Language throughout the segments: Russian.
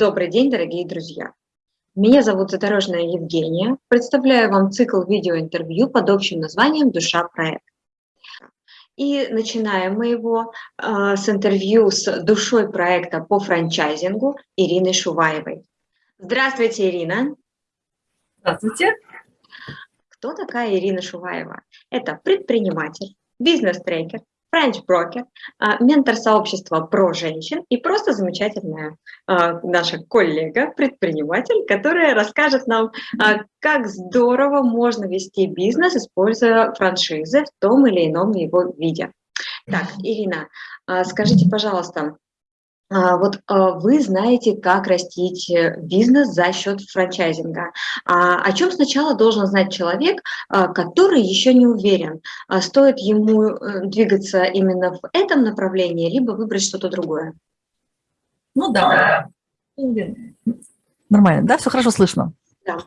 Добрый день, дорогие друзья! Меня зовут Задорожная Евгения. Представляю вам цикл видеоинтервью под общим названием «Душа проекта». И начинаем мы его э, с интервью с душой проекта по франчайзингу Ириной Шуваевой. Здравствуйте, Ирина. Здравствуйте. Кто такая Ирина Шуваева? Это предприниматель, бизнес-трекер, франч-брокер, а, ментор сообщества про женщин и просто замечательная а, наша коллега, предприниматель, которая расскажет нам, а, как здорово можно вести бизнес, используя франшизы в том или ином его виде. Так, Ирина, скажите, пожалуйста, вот а, вы знаете, как растить э, бизнес за счет франчайзинга. А, о чем сначала должен знать человек, который еще не уверен, стоит ему э, двигаться именно в этом направлении, либо выбрать что-то другое? Ну да, нормально, да, все хорошо слышно? Да.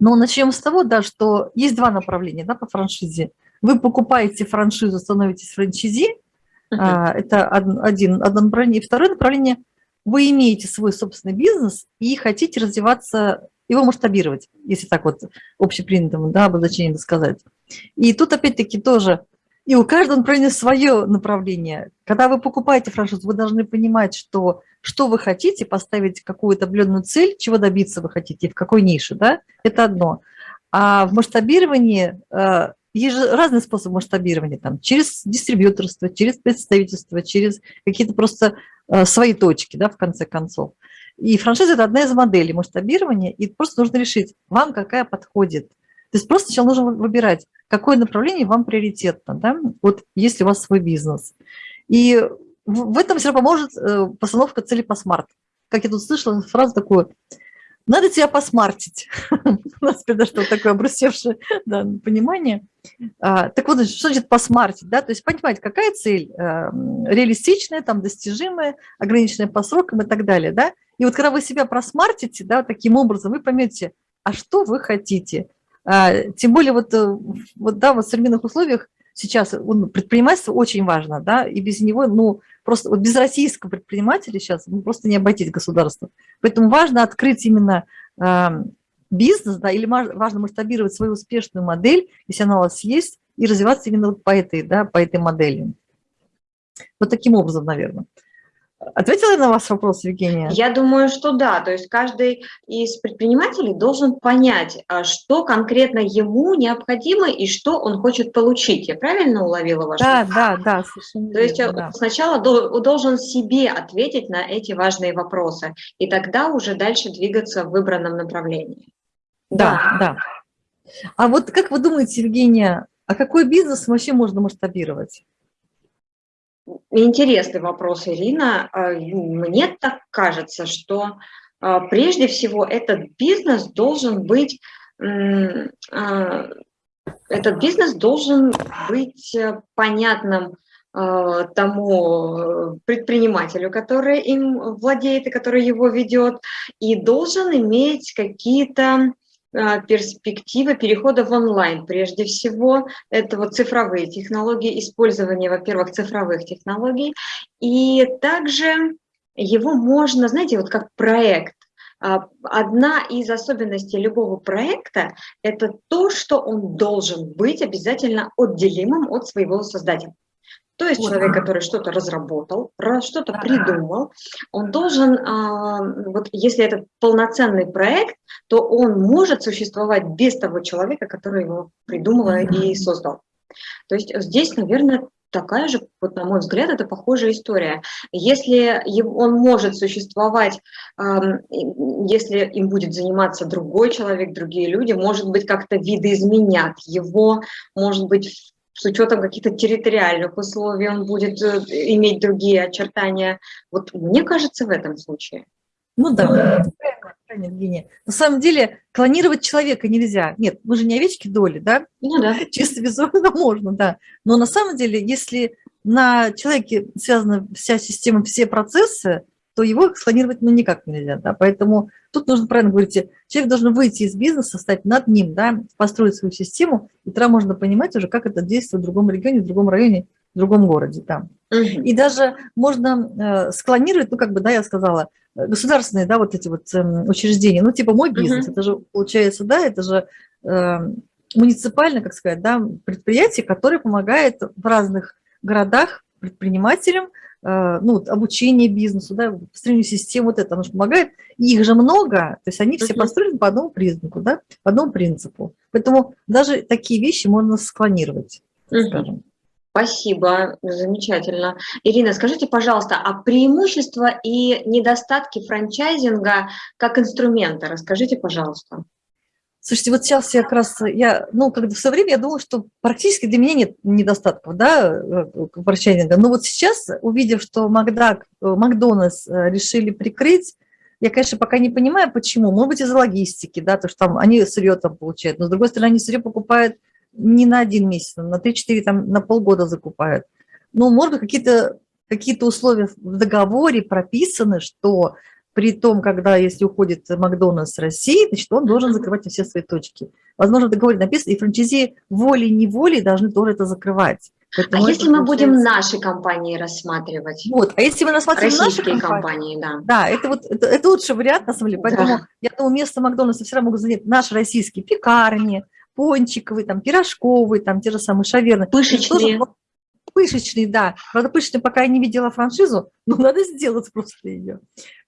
Ну, начнем с того, да, что есть два направления да, по франшизе. Вы покупаете франшизу, становитесь франчизи, а, это один, одно направление. И второе направление – вы имеете свой собственный бизнес и хотите развиваться, его масштабировать, если так вот общепринятым да, обозначением сказать. И тут опять-таки тоже, и у каждого направления свое направление. Когда вы покупаете франшизу, вы должны понимать, что, что вы хотите, поставить какую-то определенную цель, чего добиться вы хотите, в какой нише, да, это одно. А в масштабировании э, есть же разные способы масштабирования, там, через дистрибьюторство, через представительство, через какие-то просто э, свои точки, да, в конце концов. И франшиза – это одна из моделей масштабирования, и просто нужно решить, вам какая подходит. То есть просто сначала нужно выбирать, какое направление вам приоритетно, да, вот если у вас свой бизнес. И в этом все поможет э, постановка цели по смарт. Как я тут слышала фразу такую – надо тебя посмартить. У нас что такое обрусевшее да, понимание. А, так вот, что значит посмартить? Да? То есть понимать, какая цель а, реалистичная, там, достижимая, ограниченная по срокам и так далее. Да? И вот когда вы себя просмартите, да, таким образом, вы поймете, а что вы хотите. А, тем более вот, э, вот, да, вот в современных условиях сейчас ну, предпринимательство очень важно, да, и без него, ну, просто вот без российского предпринимателя сейчас ну, просто не обойтись государство. Поэтому важно открыть именно э, бизнес, да, или важно масштабировать свою успешную модель, если она у вас есть, и развиваться именно вот по этой, да, по этой модели. Вот таким образом, наверное. Ответила я на ваш вопрос, Евгения? Я думаю, что да. То есть каждый из предпринимателей должен понять, а, что конкретно ему необходимо и что он хочет получить. Я правильно уловила ваш Да, вопрос? да, да, совершенно То есть да. сначала должен себе ответить на эти важные вопросы, и тогда уже дальше двигаться в выбранном направлении. Да, да. да. А вот как вы думаете, Евгения, а какой бизнес вообще можно масштабировать? Интересный вопрос, Ирина. А, мне так кажется, что а, прежде всего этот бизнес должен быть, а, этот бизнес должен быть э, понятным тому предпринимателю, который им владеет и который его ведет, и должен иметь какие-то перспектива перехода в онлайн. Прежде всего, это вот цифровые технологии, использование, во-первых, цифровых технологий. И также его можно, знаете, вот как проект. А, одна из особенностей любого проекта – это то, что он должен быть обязательно отделимым от своего создателя. То есть человек, который что-то разработал, что-то придумал, он должен, а, вот если это полноценный проект, то он может существовать без того человека, который его придумал и создал. То есть здесь, наверное, такая же, вот на мой взгляд, это похожая история. Если он может существовать, если им будет заниматься другой человек, другие люди, может быть, как-то видоизменят его, может быть, с учетом каких-то территориальных условий он будет э, иметь другие очертания. Вот мне кажется, в этом случае. Ну да, Евгения. На самом деле клонировать человека нельзя. Нет, мы же не овечки доли, да? Ну да. Чисто визуально можно, да. Но на самом деле, если на человеке связана вся система, все процессы, то его склонировать ну, никак нельзя. Да? Поэтому тут нужно правильно говорить, человек должен выйти из бизнеса, стать над ним, да, построить свою систему, и тогда можно понимать уже, как это действует в другом регионе, в другом районе в другом городе, да. И даже можно склонировать, ну, как бы, да, я сказала, государственные, да, вот эти вот эм, учреждения, ну, типа мой бизнес, это же, получается, да, это же эм, муниципальное, как сказать, да, предприятие, которое помогает в разных городах предпринимателям, э, ну, обучение бизнесу, да, построению систем, вот это, оно же помогает. И их же много, то есть они все построены по одному признаку, да, по одному принципу. Поэтому даже такие вещи можно склонировать, скажем. Спасибо, замечательно. Ирина, скажите, пожалуйста, а преимущества и недостатки франчайзинга как инструмента, расскажите, пожалуйста. Слушайте, вот сейчас я как раз, я, ну, когда в свое время я думала, что практически для меня нет недостатков, да, франчайзинга. Но вот сейчас, увидев, что Макдак, Макдональдс э, решили прикрыть, я, конечно, пока не понимаю, почему. Может быть, из-за логистики, да, то, что там они сырье там получают. Но, с другой стороны, они сырье покупают не на один месяц, на 3-4, там, на полгода закупают. Ну, может быть, какие-то какие, -то, условия в договоре прописаны, что при том, когда, если уходит Макдональдс с России, значит, он должен закрывать все свои точки. Возможно, в договоре написано, и франчайзи волей-неволей должны тоже это закрывать. Поэтому а если мы будем наши компании рассматривать? Вот, а если мы рассматриваем наши компании, компании да. Да, это вот это, это лучший вариант, на самом деле. Поэтому да. я думаю, место Макдональдса все равно могут занять наши российские пекарни, пончиковые, там, пирожковые, там, те же самые шаверны. Пышечные. Тоже, пышечные, да. Правда, пышечные пока я не видела франшизу, но надо сделать просто ее.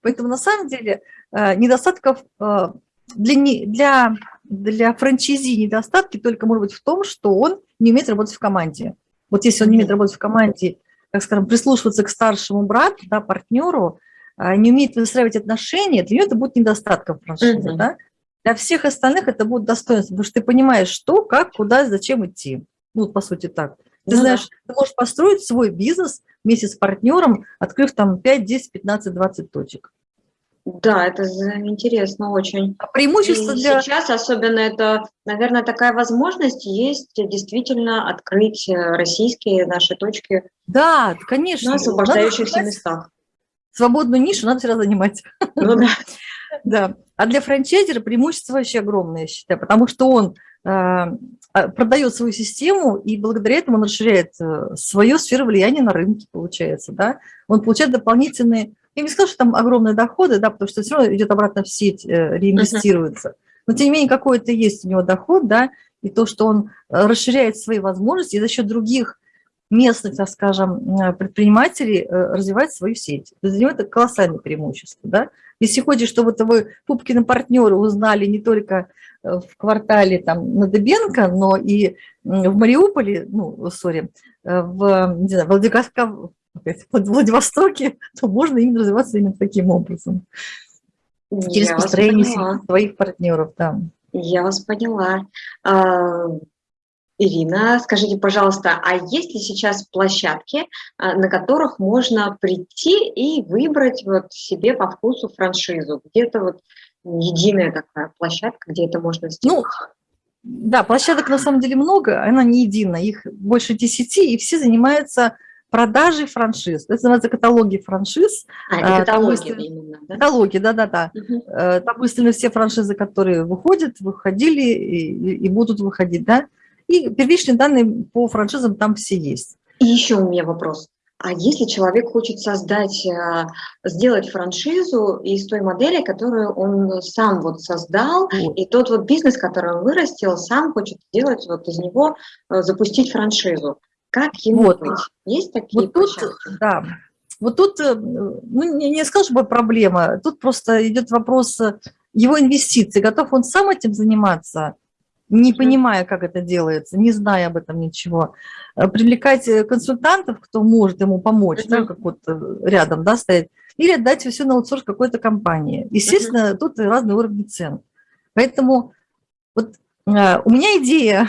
Поэтому на самом деле э, недостатков э, для, для, для франчайзи недостатки только может быть в том, что он не умеет работать в команде. Вот если он не умеет работать в команде, как скажем, прислушиваться к старшему брату, да, партнеру, э, не умеет выстраивать отношения, для него это будет недостатком франшизы. Mm да? Для всех остальных это будет достоинство, потому что ты понимаешь, что, как, куда, зачем идти. Ну, по сути, так. Ты ну, знаешь, да. ты можешь построить свой бизнес вместе с партнером, открыв там 5, 10, 15, 20 точек. Да, это интересно очень. А преимущество И для... Сейчас особенно это, наверное, такая возможность есть действительно открыть э, российские наши точки. Да, конечно. На освобождающихся местах. Свободную нишу надо всегда занимать. Ну да. Да. А для франчайзера преимущество вообще огромное, я считаю, потому что он э, а, продает свою систему, и благодаря этому он расширяет э, свою сферу влияния на рынке, получается, да. Он получает дополнительные, я не скажу, что там огромные доходы, да, потому что все равно идет обратно в сеть, э, реинвестируется. Но, тем не менее, какой-то есть у него доход, да, и то, что он расширяет свои возможности и за счет других местных, так скажем, предпринимателей развивать свою сеть. Для него это колоссальное преимущество. Да? Если хочешь, чтобы вы Пупкины партнеры узнали не только э, в квартале там, на Дебенко, но и в Мариуполе, ну, сори, э, в, не знаю, в Владивостоке, то можно именно развиваться именно таким образом. Через построение своих партнеров. Да. Я вас поняла. А, Ирина, скажите, пожалуйста, а есть ли сейчас площадки, а, на которых можно прийти и выбрать вот себе по вкусу франшизу? Где-то вот единая такая площадка, где это можно сделать? Ну, да, площадок на самом деле много, она не единая, их больше десяти, и все занимаются продажей франшиз. Это называется каталоги франшиз. А, это каталоги именно, да? Каталоги, да-да-да. Угу. Там выставлены все франшизы, которые выходят, выходили и, и будут выходить, да. И первичные данные по франшизам там все есть. И еще у меня вопрос. А если человек хочет создать, э, сделать франшизу из той модели, которую он сам вот создал, вот. и тот вот бизнес, который он вырастил, сам хочет сделать вот из него, э, запустить франшизу, как ему вот. быть? Есть такие вот тут, Да, вот тут, э, ну, не, не скажу, что проблема, тут просто идет вопрос его инвестиций, готов он сам этим заниматься, не понимая, как это делается, не зная об этом ничего. Э, привлекать э, консультантов, кто может ему помочь, да, как вот э, рядом да, стоять, или отдать все на аутсорс какой-то компании. Естественно, -huh. тут разные уровни цен. Поэтому вот у меня идея...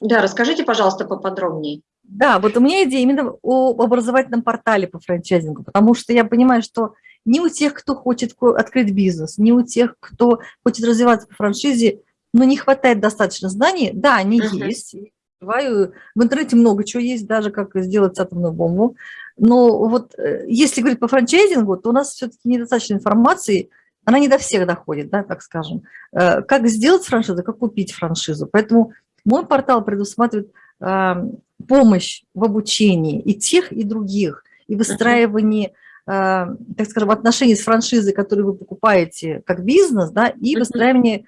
Да, расскажите, пожалуйста, поподробнее. Да, вот у меня идея именно о образовательном портале по франчайзингу, потому что я понимаю, что не у тех, кто хочет открыть бизнес, не у тех, кто хочет развиваться по франшизе, но не хватает достаточно знаний. Да, они -huh. есть. В интернете много чего есть, даже как сделать атомную бомбу. Но вот э, если говорить по франчайзингу, то у нас все-таки недостаточно информации, она не до всех доходит, да, так скажем. Э, как сделать франшизу, как купить франшизу. Поэтому мой портал предусматривает помощь в обучении и тех, и других, и выстраивании, э, так скажем, отношений с франшизой, которые вы покупаете как бизнес, да, и выстраивание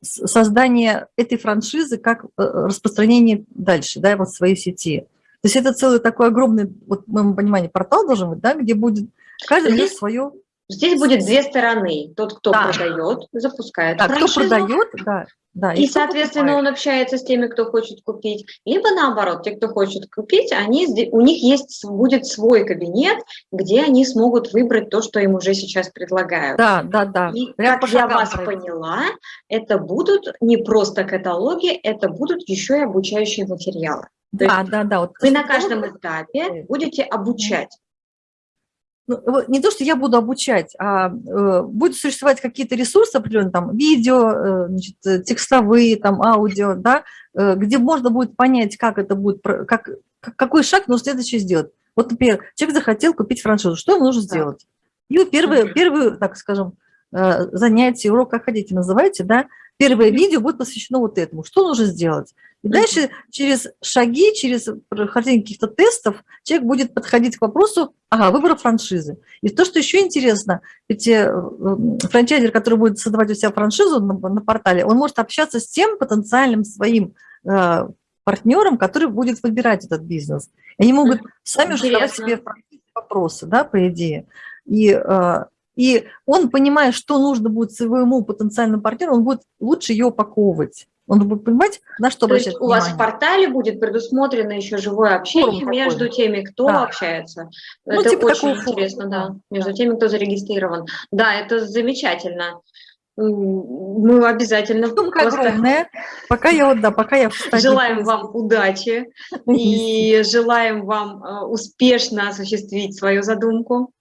создание этой франшизы как э, распространение дальше, да, вот своей сети. То есть это целый такой огромный, вот в моем понимании, портал должен быть, да, где будет каждый Здесь, свое... Здесь будет две стороны. Тот, кто да. продает, запускает франшизу. кто продает, да, да, и, и соответственно, покупает. он общается с теми, кто хочет купить. Либо наоборот, те, кто хочет купить, они, у них есть, будет свой кабинет, где они смогут выбрать то, что им уже сейчас предлагают. Да, да, да. И Прям как я вас пройти. поняла, это будут не просто каталоги, это будут еще и обучающие материалы. Да, да, да. Вот вы на каждом этапе будете обучать ну, не то, что я буду обучать, а э, будут существовать какие-то ресурсы определенные, там, видео, э, значит, э, текстовые, там, аудио, да, где можно будет понять, как это будет, как, какой шаг нужно следующий сделать. Вот, например, человек захотел купить франшизу, что ему нужно сделать? И первое, первое, так скажем, занятие, урок, как хотите называйте, да, первое видео будет посвящено вот этому. Что нужно сделать? И дальше через шаги, через прохождение каких-то тестов человек будет подходить к вопросу ага, выбора франшизы. И то, что еще интересно, ведь э, франчайзер, который будет создавать у себя франшизу на, на портале, он может общаться с тем потенциальным своим э, партнером, который будет выбирать этот бизнес. И они могут сами же задавать себе вопросы, да, по идее. И, э, и он, понимая, что нужно будет своему потенциальному партнеру, он будет лучше ее упаковывать. Он будет понимать, на что То обращать есть у вас в портале будет предусмотрено еще живое общение Форум между такой. теми, кто да. общается. Ну, это типа очень интересно, форума. да, между теми, кто зарегистрирован. Да, это замечательно. Мы обязательно Сумка просто... огромная. Пока я вот, да, пока я Желаем вам удачи и желаем вам э, успешно осуществить свою задумку.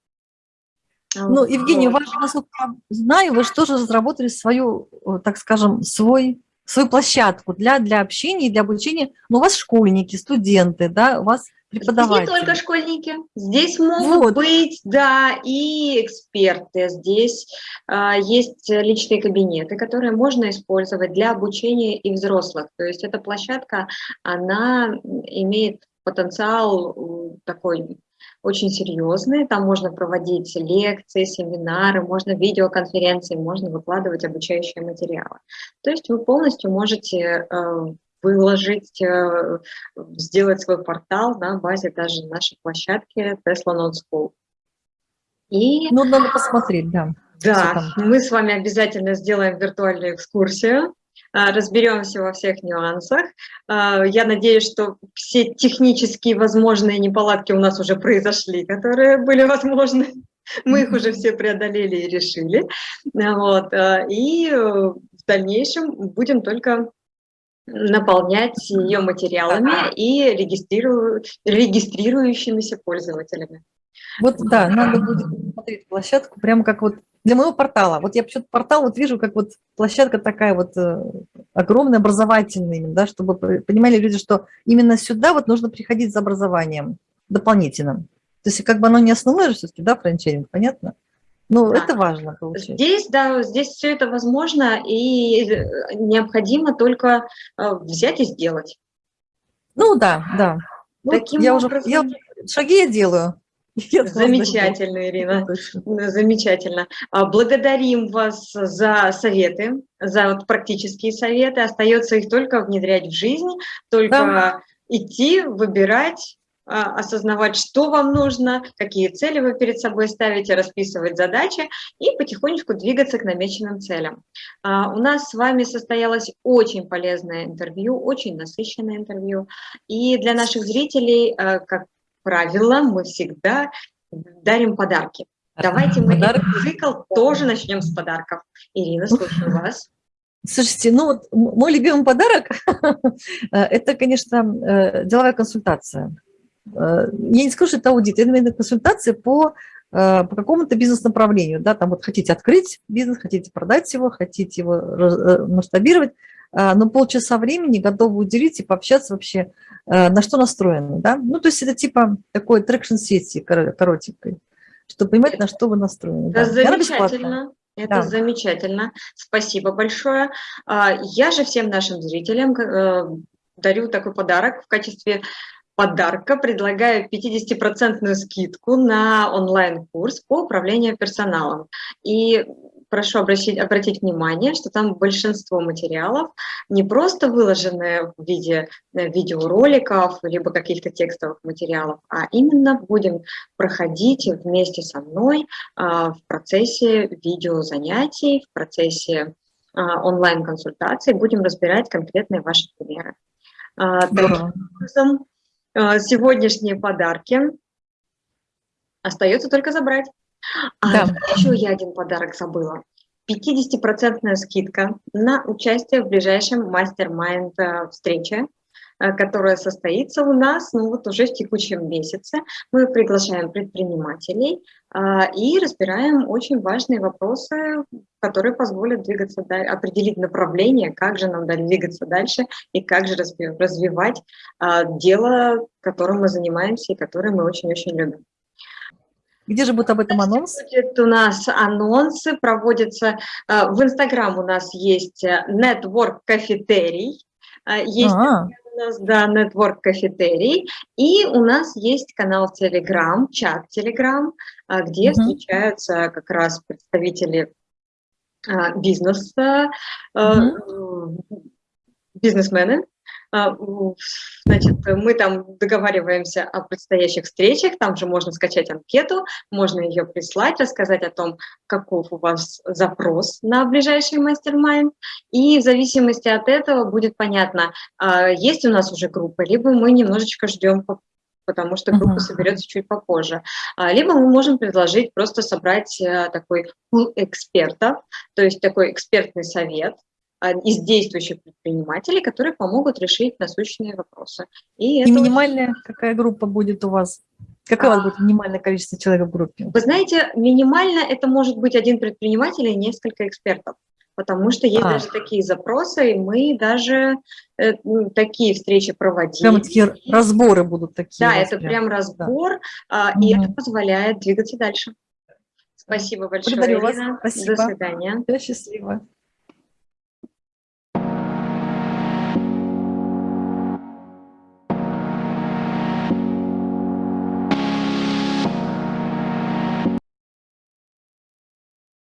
Ну, Евгений, вот. насколько я знаю, вы же тоже разработали свою, э, так скажем, свой свою площадку для, для общения, для обучения. Но у вас школьники, студенты, да, у вас преподаватели. Здесь не только школьники, здесь могут вот. быть, да, и эксперты. Здесь а, есть личные кабинеты, которые можно использовать для обучения и взрослых. То есть эта площадка, она имеет потенциал такой очень серьезные, там можно проводить лекции, семинары, можно видеоконференции, можно выкладывать обучающие материалы. То есть вы полностью можете э, выложить, э, сделать свой портал на базе даже нашей площадки Tesla Not School. И... Ну, надо посмотреть, да. Да, мы с вами обязательно сделаем виртуальную экскурсию. А, разберемся во всех нюансах. А, я надеюсь, что все технические возможные неполадки у нас уже произошли, которые были возможны. Мы их уже все преодолели и решили. Вот. А, и в дальнейшем будем только наполнять ее материалами и регистрирую, регистрирующимися пользователями. Вот да, надо будет смотреть площадку, прямо как вот для моего портала. Вот я почему-то портал вот вижу, как вот площадка такая вот э, огромная, образовательная, да, чтобы понимали люди, что именно сюда вот нужно приходить за образованием дополнительным. То есть как бы оно не основное же все-таки, да, франчайзинг, понятно? Ну, да. это важно получается. Здесь, да, здесь все это возможно, и э, необходимо только э, взять и сделать. Ну, да, да. Ну, Таким я образом... уже, я, шаги я делаю. Замечательно, Ирина, замечательно. А, благодарим вас за советы, за вот практические советы. Остается их только внедрять в жизнь, только да. идти, выбирать, а, осознавать, что вам нужно, какие цели вы перед собой ставите, расписывать задачи и потихонечку двигаться к намеченным целям. А, у нас с вами состоялось очень полезное интервью, очень насыщенное интервью. И для наших зрителей, как правило, мы всегда дарим подарки. Давайте мы Подарок. цикл тоже начнем с подарков. Ирина, слушаю вас. Слушайте, ну вот мой любимый подарок – это, конечно, э, деловая консультация. Э, я не скажу, что это аудит, это консультация по, э, по какому-то бизнес-направлению. Да, там вот хотите открыть бизнес, хотите продать его, хотите его масштабировать, но полчаса времени готовы уделить и пообщаться вообще Э, на что настроены, да? Ну, то есть это типа такой трекшн-сессии коротенькой, чтобы понимать, на что вы настроены. Это да. замечательно. Это да. замечательно. Спасибо большое. А, я же всем нашим зрителям э, дарю такой подарок в качестве подарка предлагаю 50% скидку на онлайн-курс по управлению персоналом. И прошу обратить, обратить внимание, что там большинство материалов не просто выложены в виде э, видеороликов, либо каких-то текстовых материалов, а именно будем проходить вместе со мной а, в процессе видеозанятий, в процессе а, онлайн-консультаций, будем разбирать конкретные ваши примеры. А, таким образом, сегодняшние подарки остается только забрать. А да. еще я один подарок забыла. 50% скидка на участие в ближайшем мастер-майнд э, встрече, э, которая состоится у нас ну, вот уже в текущем месяце. Мы приглашаем предпринимателей э, и разбираем очень важные вопросы, которые позволят двигаться дальше, определить направление, как же нам двигаться дальше и как же развивать дело, которым мы занимаемся и которое мы очень-очень любим. Где же будет об этом анонс? Будет у нас анонсы, проводятся э, в Инстаграм у нас есть э, Network Кафетерий, э, есть а -а. у нас, да, Network Кафетерий, и у нас есть канал Telegram, чат Telegram, где угу. встречаются как раз представители бизнеса, угу. бизнесмены, значит, мы там договариваемся о предстоящих встречах, там же можно скачать анкету, можно ее прислать, рассказать о том, каков у вас запрос на ближайший мастер-майнд, и в зависимости от этого будет понятно, а, есть у нас уже группа, либо мы немножечко ждем потому что группа uh -huh. соберется чуть попозже. А, либо мы можем предложить просто собрать э, такой пул экспертов, то есть такой экспертный совет, а, из действующих предпринимателей, которые помогут решить насущные вопросы. И, и минимальная очень... какая группа будет у вас? Какое а, будет минимальное количество человек в группе? Вы знаете, минимально это может быть один предприниматель и несколько экспертов, потому что есть а. даже такие запросы, и мы даже э, такие встречи проводим. Прямо такие разборы будут такие. Да, это прям, прям разбор, да. а, и угу. это позволяет двигаться дальше. Спасибо большое, Благодарю Ирина. вас. Спасибо. До свидания. До счастливо.